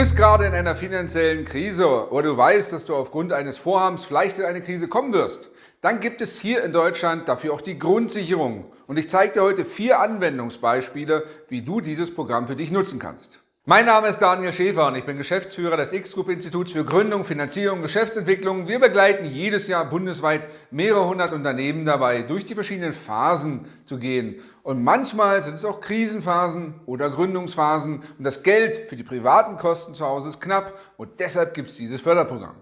bist gerade in einer finanziellen Krise oder du weißt, dass du aufgrund eines Vorhabens vielleicht in eine Krise kommen wirst. Dann gibt es hier in Deutschland dafür auch die Grundsicherung. Und ich zeige dir heute vier Anwendungsbeispiele, wie du dieses Programm für dich nutzen kannst. Mein Name ist Daniel Schäfer und ich bin Geschäftsführer des X-Group-Instituts für Gründung, Finanzierung und Geschäftsentwicklung. Wir begleiten jedes Jahr bundesweit mehrere hundert Unternehmen dabei, durch die verschiedenen Phasen zu gehen. Und manchmal sind es auch Krisenphasen oder Gründungsphasen und das Geld für die privaten Kosten zu Hause ist knapp und deshalb gibt es dieses Förderprogramm.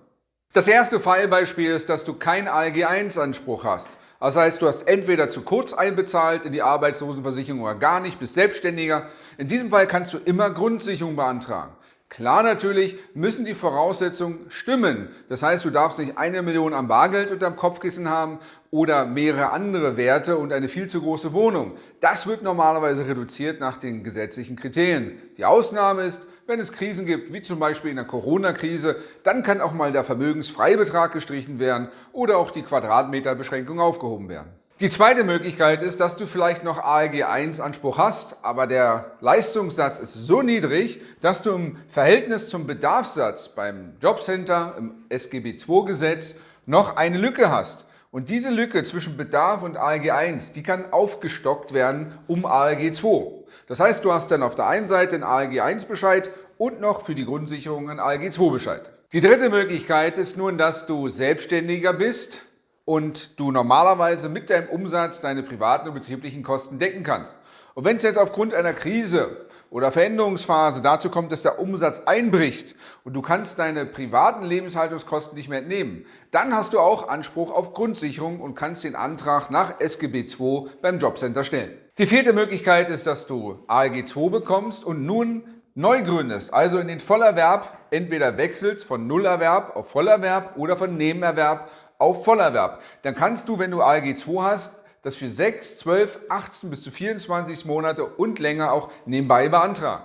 Das erste Fallbeispiel ist, dass du keinen ALG-1-Anspruch hast. Das heißt, du hast entweder zu kurz einbezahlt in die Arbeitslosenversicherung oder gar nicht, bist Selbstständiger. In diesem Fall kannst du immer Grundsicherung beantragen. Klar natürlich müssen die Voraussetzungen stimmen. Das heißt, du darfst nicht eine Million am Bargeld unterm Kopfkissen haben oder mehrere andere Werte und eine viel zu große Wohnung. Das wird normalerweise reduziert nach den gesetzlichen Kriterien. Die Ausnahme ist, wenn es Krisen gibt, wie zum Beispiel in der Corona-Krise, dann kann auch mal der Vermögensfreibetrag gestrichen werden oder auch die Quadratmeterbeschränkung aufgehoben werden. Die zweite Möglichkeit ist, dass du vielleicht noch ALG 1 Anspruch hast, aber der Leistungssatz ist so niedrig, dass du im Verhältnis zum Bedarfssatz beim Jobcenter im SGB II Gesetz noch eine Lücke hast. Und diese Lücke zwischen Bedarf und ALG 1, die kann aufgestockt werden um ALG 2. Das heißt, du hast dann auf der einen Seite einen ALG 1 Bescheid und noch für die Grundsicherung einen ALG 2 Bescheid. Die dritte Möglichkeit ist nun, dass du Selbstständiger bist und du normalerweise mit deinem Umsatz deine privaten und betrieblichen Kosten decken kannst. Und wenn es jetzt aufgrund einer Krise oder Veränderungsphase dazu kommt, dass der Umsatz einbricht und du kannst deine privaten Lebenshaltungskosten nicht mehr entnehmen, dann hast du auch Anspruch auf Grundsicherung und kannst den Antrag nach SGB II beim Jobcenter stellen. Die vierte Möglichkeit ist, dass du ALG II bekommst und nun neu gründest, also in den Vollerwerb entweder wechselst von Nullerwerb auf Vollerwerb oder von Nebenerwerb auf Vollerwerb. Dann kannst du, wenn du ALG II hast, das für 6, 12, 18 bis zu 24 Monate und länger auch nebenbei beantragen.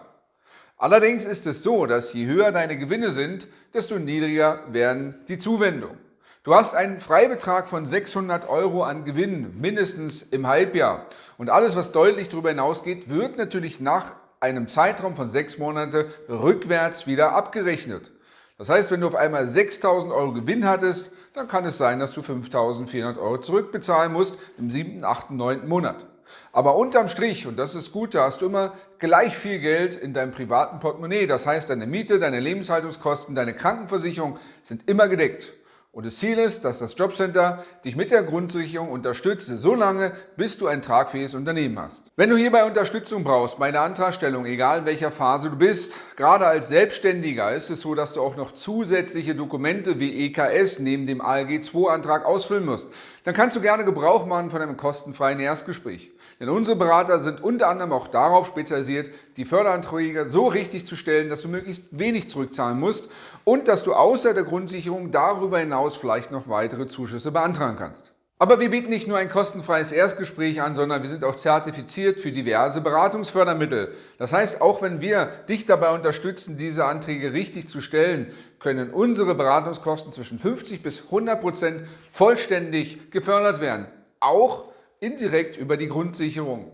Allerdings ist es so, dass je höher deine Gewinne sind, desto niedriger werden die Zuwendungen. Du hast einen Freibetrag von 600 Euro an Gewinn, mindestens im Halbjahr. Und alles, was deutlich darüber hinausgeht, wird natürlich nach einem Zeitraum von sechs Monaten rückwärts wieder abgerechnet. Das heißt, wenn du auf einmal 6.000 Euro Gewinn hattest, dann kann es sein, dass du 5.400 Euro zurückbezahlen musst im siebten, achten, neunten Monat. Aber unterm Strich, und das ist gut, da hast du immer gleich viel Geld in deinem privaten Portemonnaie. Das heißt, deine Miete, deine Lebenshaltungskosten, deine Krankenversicherung sind immer gedeckt. Und das Ziel ist, dass das Jobcenter dich mit der Grundsicherung unterstützt, so lange, bis du ein tragfähiges Unternehmen hast. Wenn du hierbei Unterstützung brauchst bei der Antragstellung, egal in welcher Phase du bist, gerade als Selbstständiger ist es so, dass du auch noch zusätzliche Dokumente wie EKS neben dem ALG-2-Antrag ausfüllen musst. Dann kannst du gerne Gebrauch machen von einem kostenfreien Erstgespräch. Denn unsere Berater sind unter anderem auch darauf spezialisiert, die Förderanträge so richtig zu stellen, dass du möglichst wenig zurückzahlen musst und dass du außer der Grundsicherung darüber hinaus vielleicht noch weitere Zuschüsse beantragen kannst. Aber wir bieten nicht nur ein kostenfreies Erstgespräch an, sondern wir sind auch zertifiziert für diverse Beratungsfördermittel. Das heißt, auch wenn wir dich dabei unterstützen, diese Anträge richtig zu stellen, können unsere Beratungskosten zwischen 50 bis 100 Prozent vollständig gefördert werden. Auch indirekt über die Grundsicherung.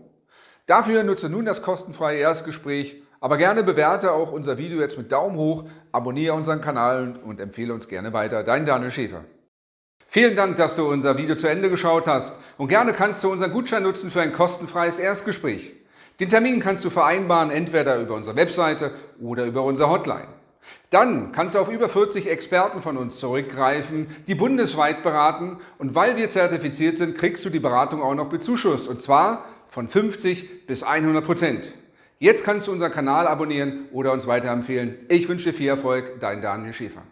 Dafür nutze nun das kostenfreie Erstgespräch, aber gerne bewerte auch unser Video jetzt mit Daumen hoch, abonniere unseren Kanal und empfehle uns gerne weiter. Dein Daniel Schäfer. Vielen Dank, dass du unser Video zu Ende geschaut hast und gerne kannst du unseren Gutschein nutzen für ein kostenfreies Erstgespräch. Den Termin kannst du vereinbaren, entweder über unsere Webseite oder über unsere Hotline. Dann kannst du auf über 40 Experten von uns zurückgreifen, die bundesweit beraten und weil wir zertifiziert sind, kriegst du die Beratung auch noch bezuschusst und zwar von 50 bis 100 Prozent. Jetzt kannst du unseren Kanal abonnieren oder uns weiterempfehlen. Ich wünsche dir viel Erfolg, dein Daniel Schäfer.